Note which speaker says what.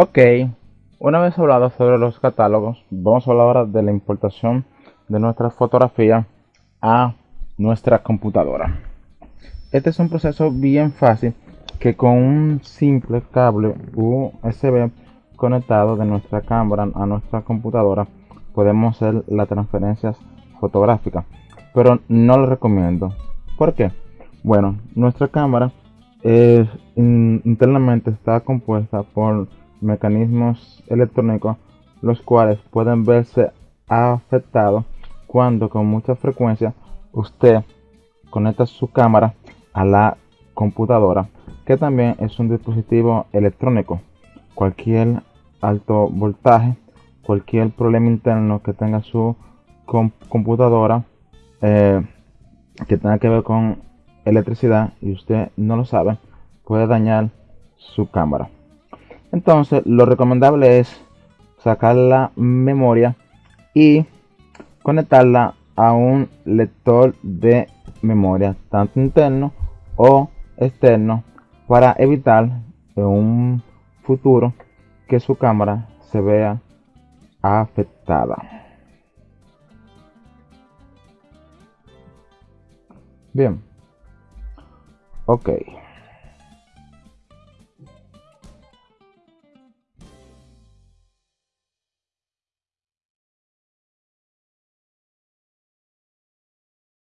Speaker 1: Ok, una vez hablado sobre los catálogos, vamos a hablar ahora de la importación de nuestra fotografía a nuestra computadora. Este es un proceso bien fácil que con un simple cable USB conectado de nuestra cámara a nuestra computadora podemos hacer las transferencias fotográficas. Pero no lo recomiendo. ¿Por qué? Bueno, nuestra cámara internamente está compuesta por mecanismos electrónicos los cuales pueden verse afectados cuando con mucha frecuencia usted conecta su cámara a la computadora que también es un dispositivo electrónico. Cualquier alto voltaje cualquier problema interno que tenga su computadora eh, que tenga que ver con electricidad y usted no lo sabe puede dañar su cámara entonces lo recomendable es sacar la memoria y conectarla a un lector de memoria tanto interno o externo para evitar en un futuro que su cámara se vea afectada. Bien. Ok.